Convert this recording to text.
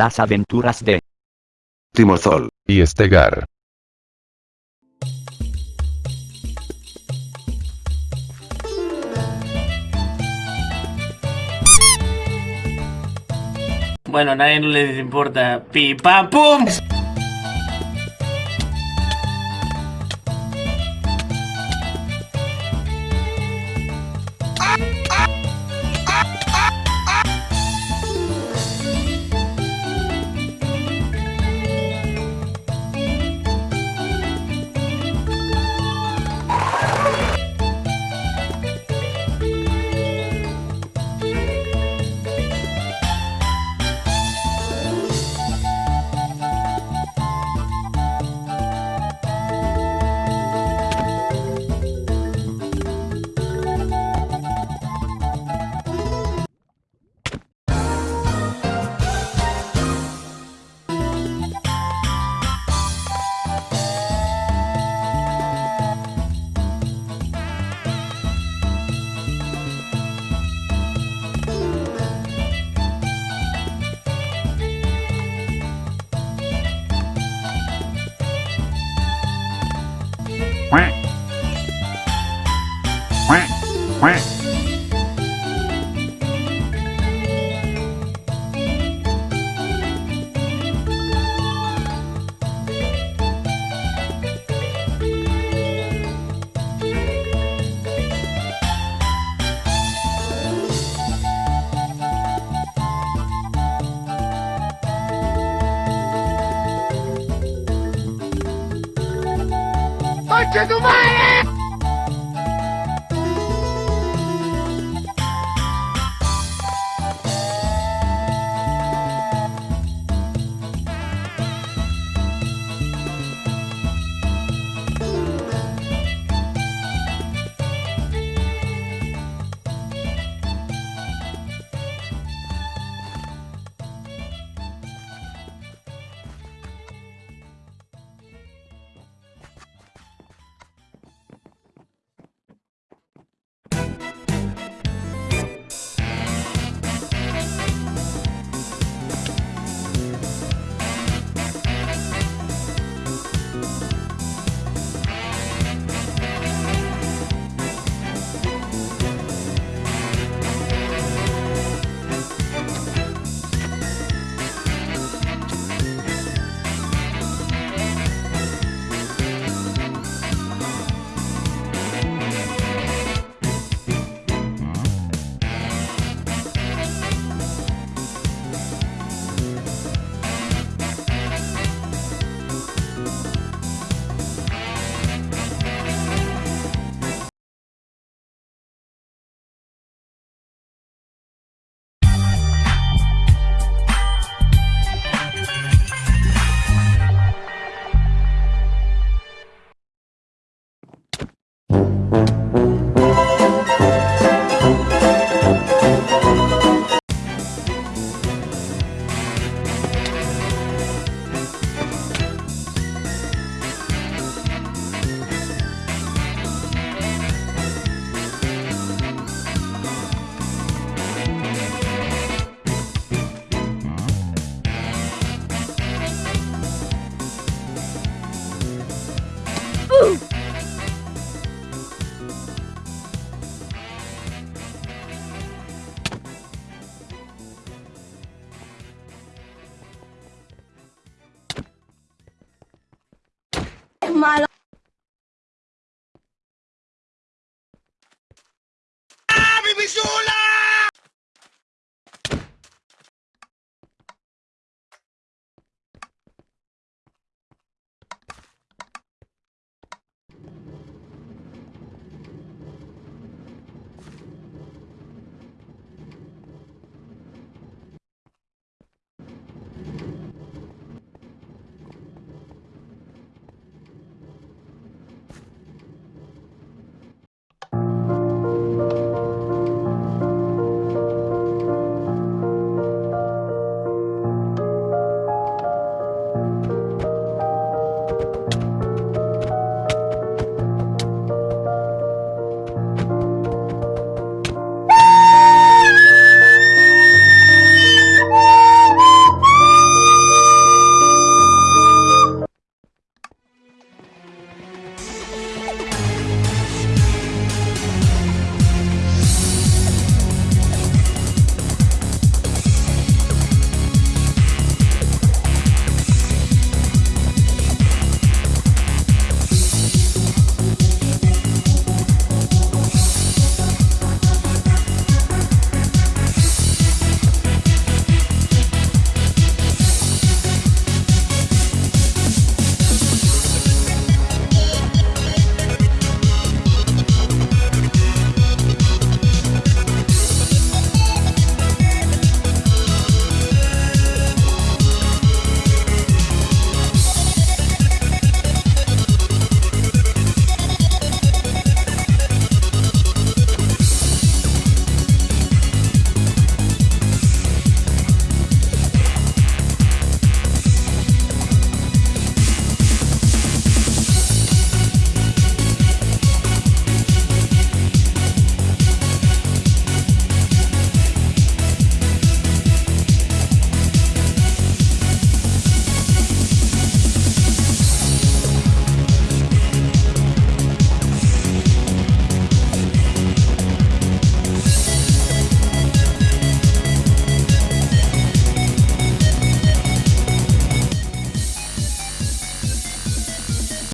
las aventuras de Timozol. y Estegar. Bueno, a nadie no les importa. ¡Pi, pam, pum! my